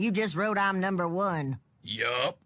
You just wrote I'm number one. Yup.